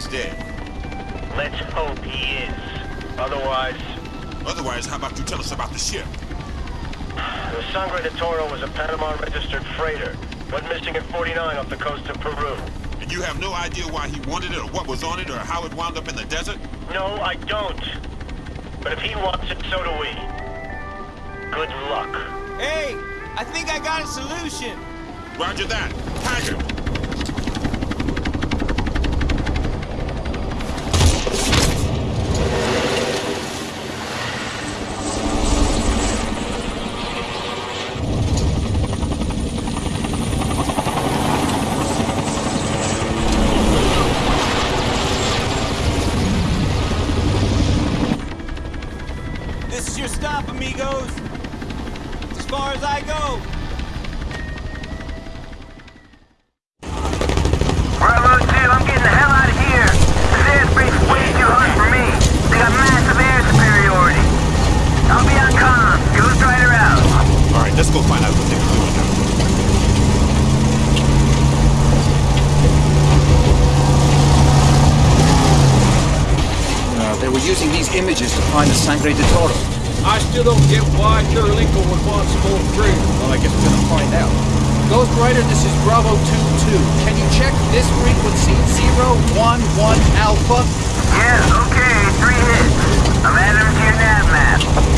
he's dead. Let's hope he is. Otherwise... Otherwise, how about you tell us about the ship? The Sangre de Toro was a Panama-registered freighter. Went missing at 49 off the coast of Peru. And you have no idea why he wanted it or what was on it or how it wound up in the desert? No, I don't. But if he wants it, so do we. Good luck. Hey, I think I got a solution. Roger that. Tiger! Sangre de Toro. I still don't get why Terlico would want some more crew. Well, I guess we're gonna find out. Ghost Rider, this is Bravo 2-2. Can you check this frequency, 011 Alpha? Yeah, okay, three hits. I'm adding them to your nav map.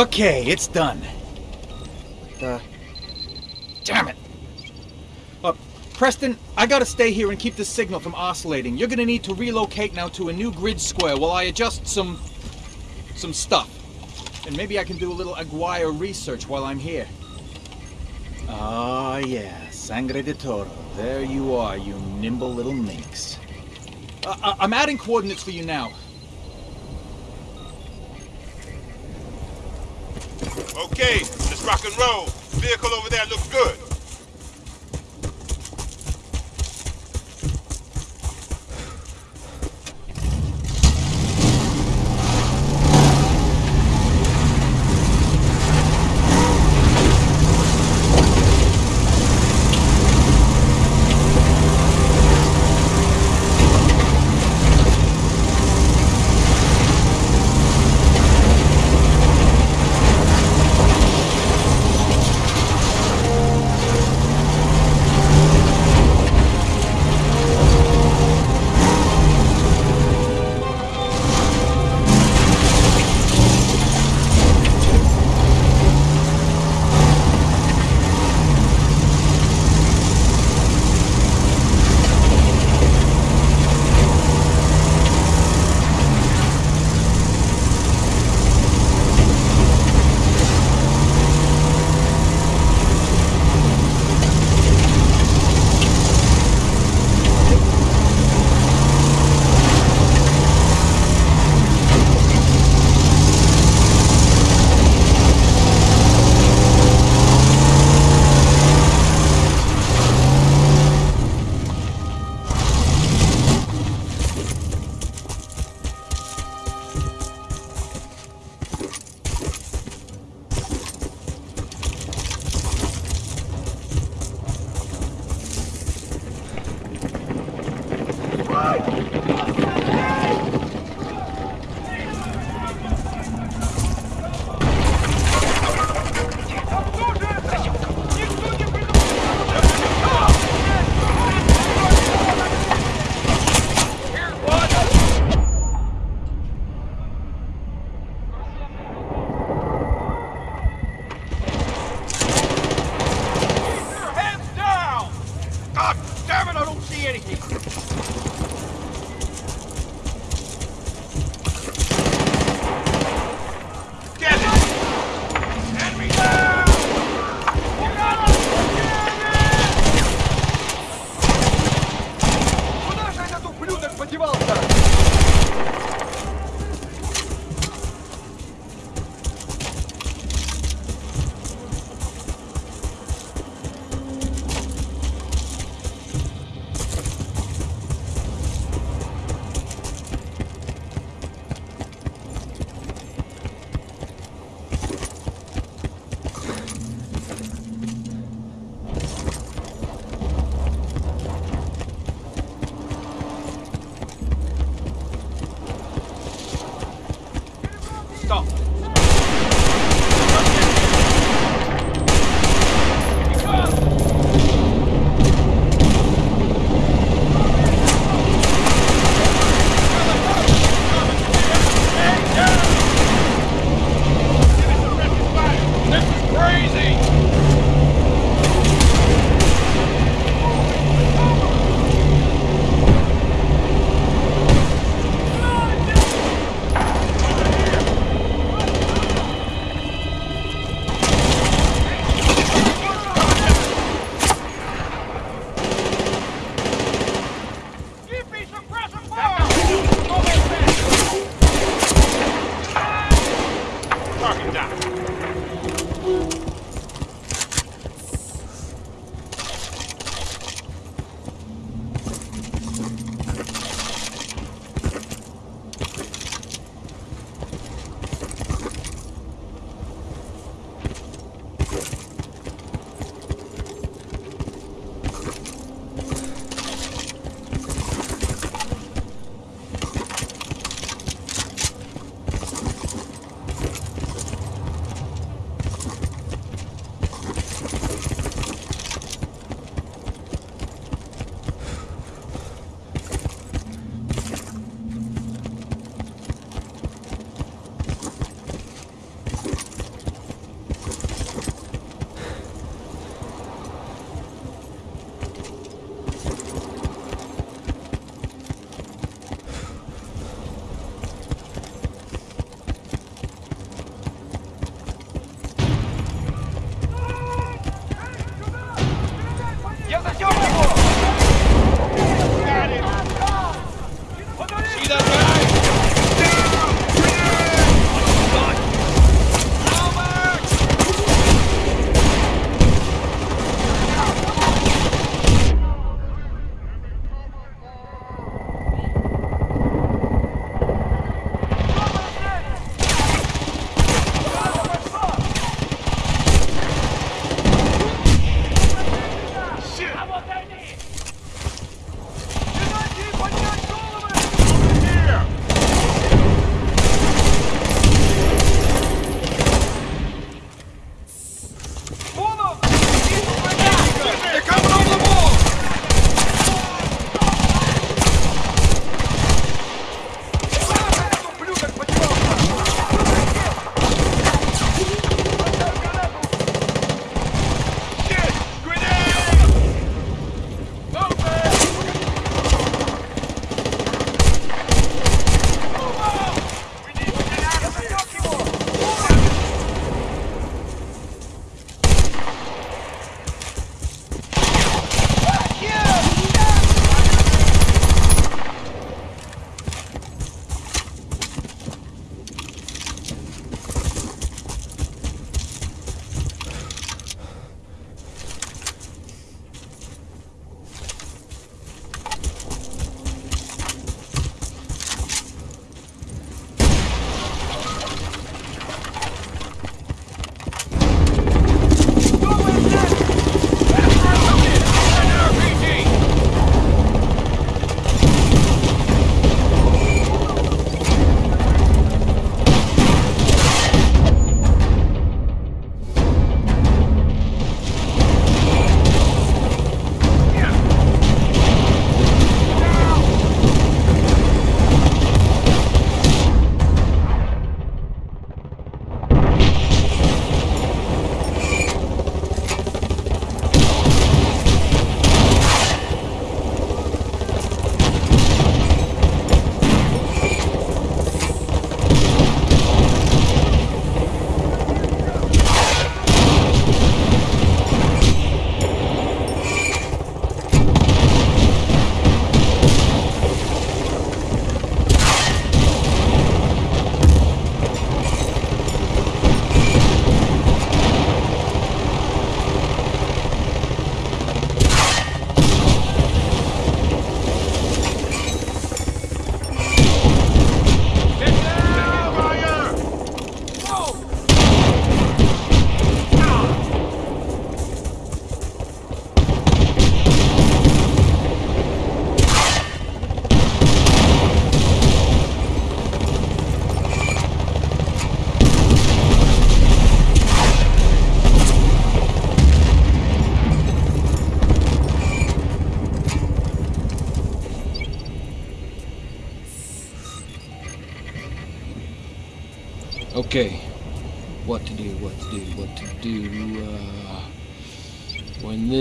Okay, it's done. Uh, damn it. Uh, Preston, I gotta stay here and keep the signal from oscillating. You're gonna need to relocate now to a new grid square while I adjust some... some stuff. And maybe I can do a little Aguirre research while I'm here. Ah, yeah, Sangre de Toro. There you are, you nimble little minx. Uh, I- I'm adding coordinates for you now. Okay, let's rock and roll. Vehicle over there looks good.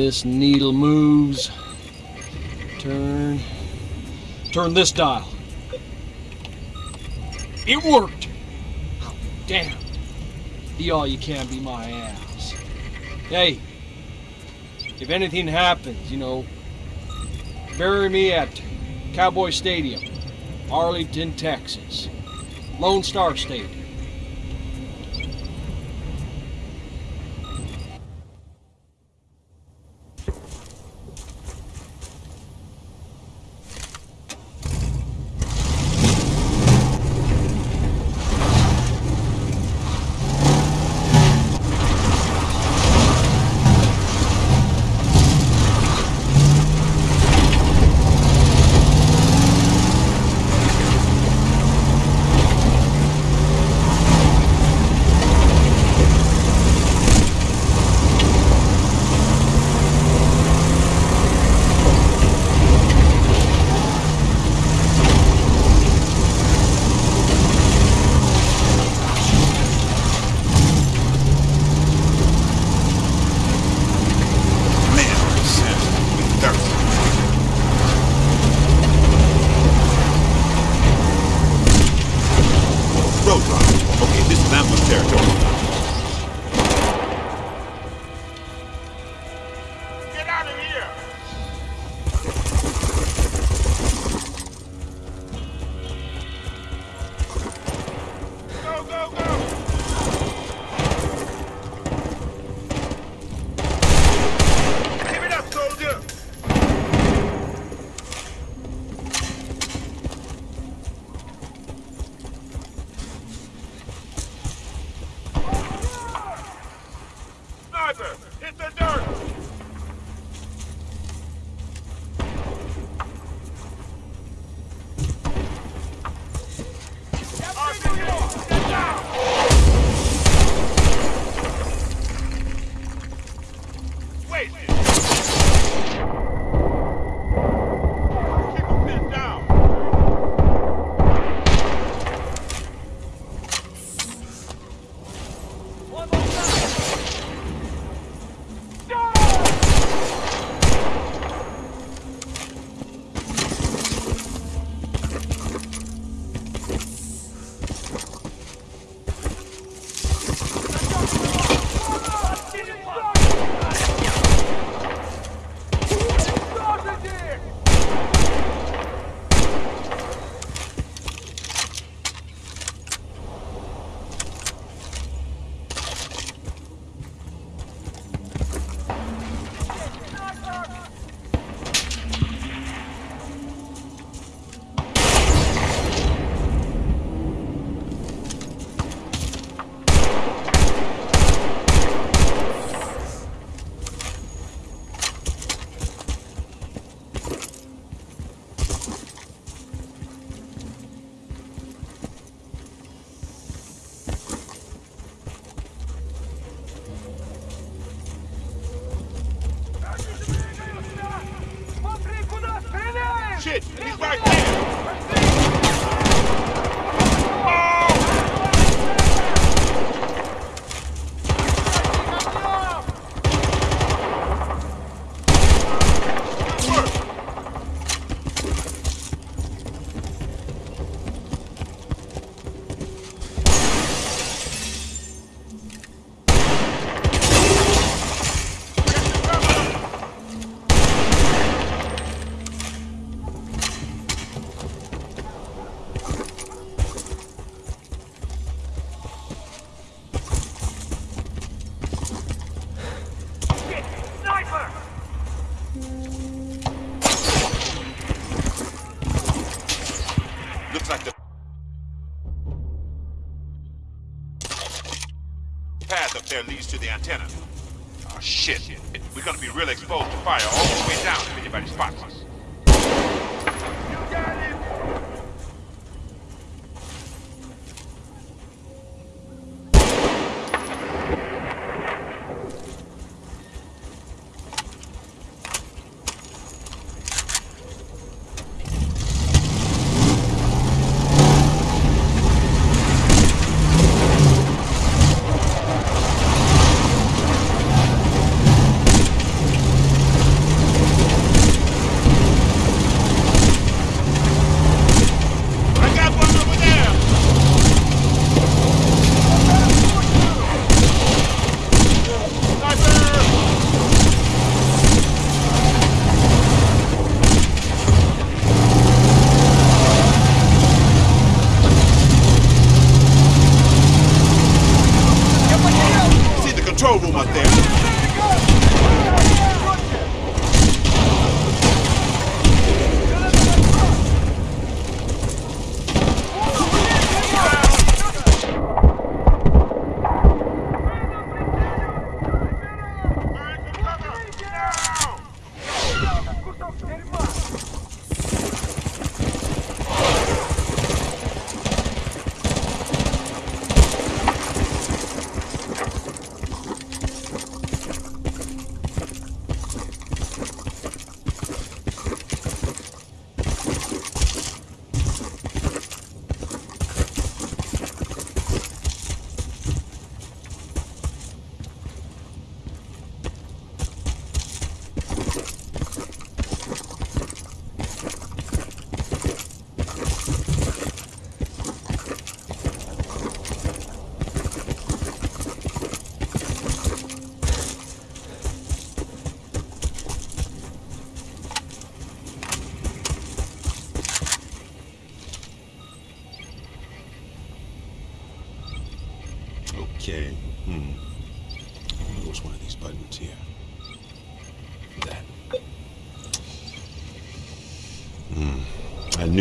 this needle moves. Turn. Turn this dial. It worked! Oh, damn. Be all you can be my ass. Hey, if anything happens, you know, bury me at Cowboy Stadium, Arlington, Texas. Lone Star State.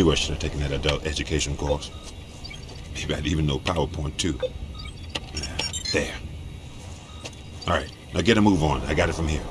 Knew I should have taken that adult education course. Maybe I'd even know PowerPoint too. There. All right, now get a move on. I got it from here.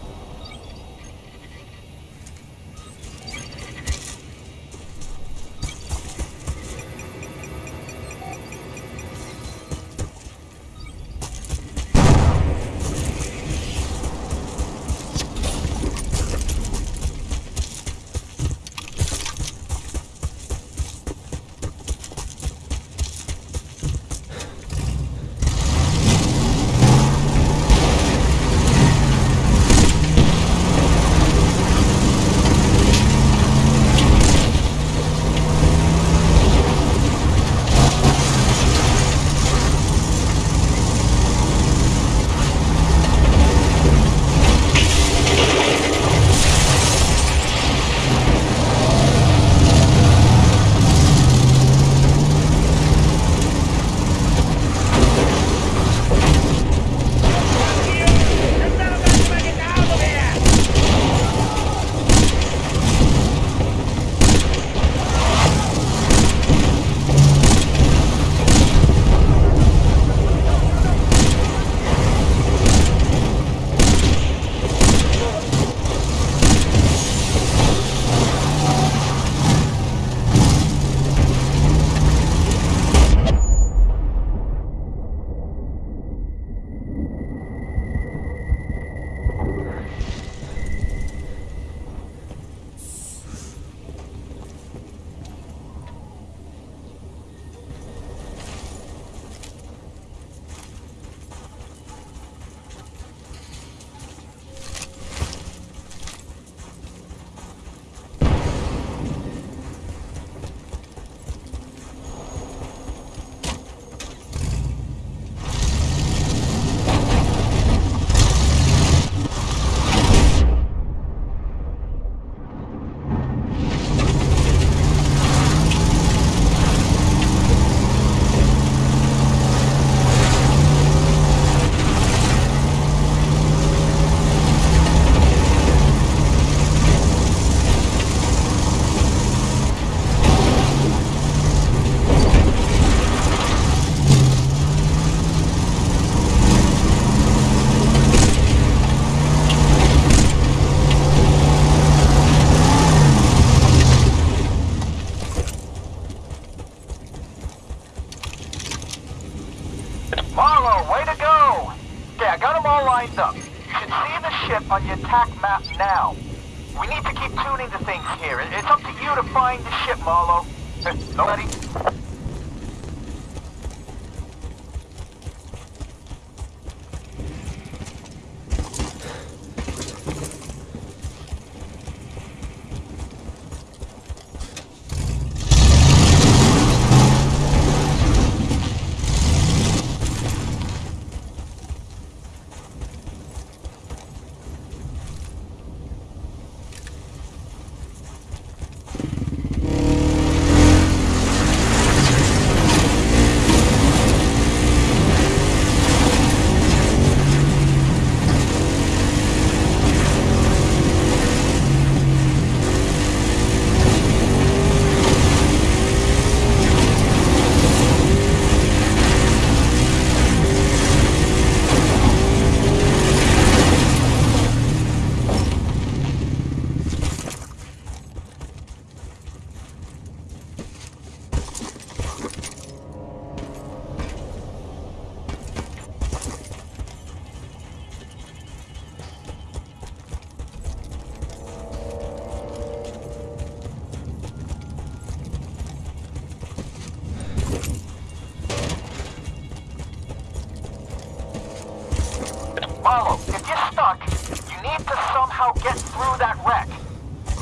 Somehow get through that wreck.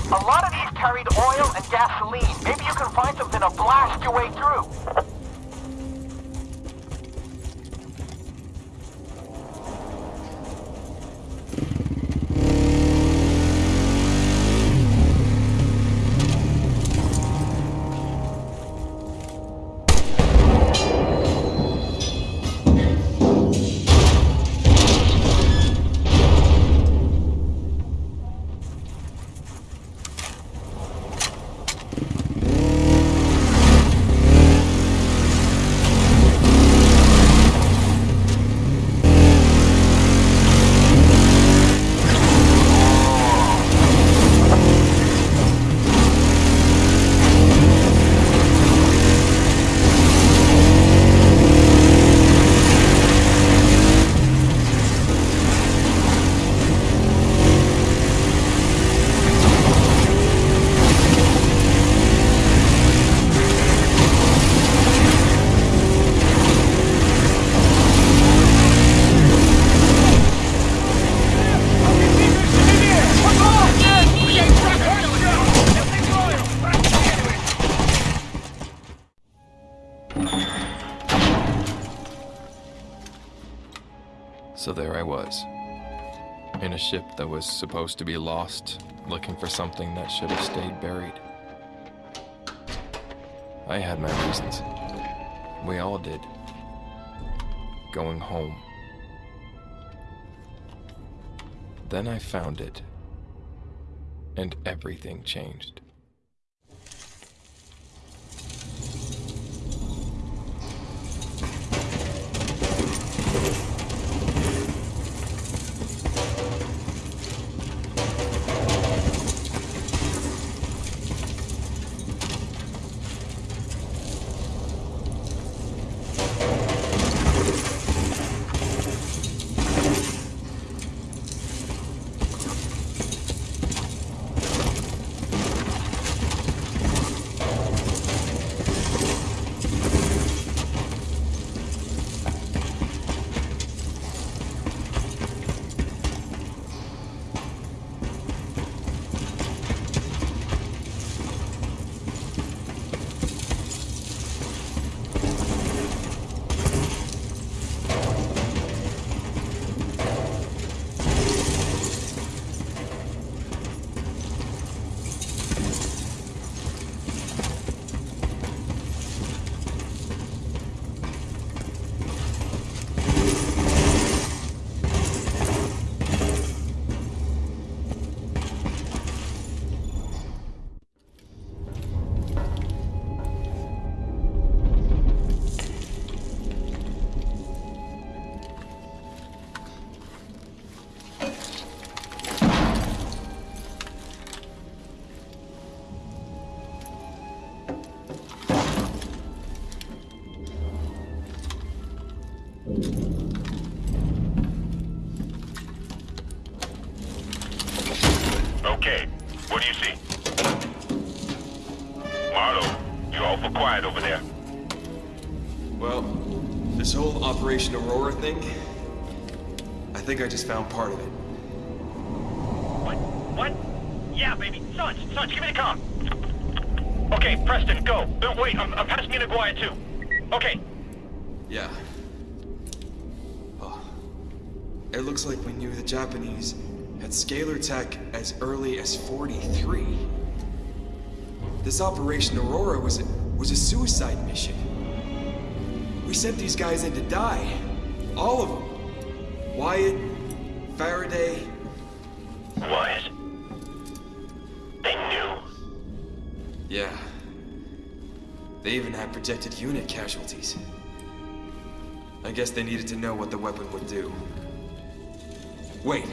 A lot of these carried oil and gasoline. Maybe you can find something to blast your way through. Ship that was supposed to be lost, looking for something that should have stayed buried. I had my reasons. We all did. Going home. Then I found it, and everything changed. Think I just found part of it. What? What? Yeah, baby. Sarge, Sarge, give me the com. Okay, Preston, go. Uh, wait, I'm, I'm passing you to Guaya, too. Okay, Yeah. Oh. It looks like we knew the Japanese had scalar tech as early as 43. This Operation Aurora was a, was a suicide mission. We sent these guys in to die. All of them. Wyatt, Faraday, Wyatt. They knew. Yeah. They even had projected unit casualties. I guess they needed to know what the weapon would do. Wait.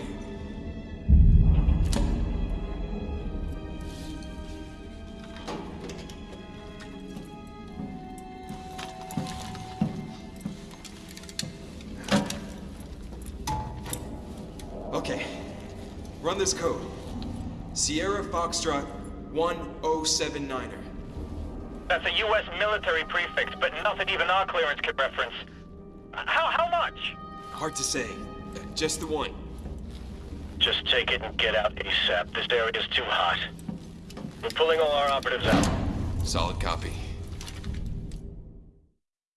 This code. Sierra Foxtrot 1079er. That's a U.S. military prefix, but nothing even our clearance could reference. How, how much? Hard to say. Just the one. Just take it and get out ASAP. This area is too hot. We're pulling all our operatives out. Solid copy.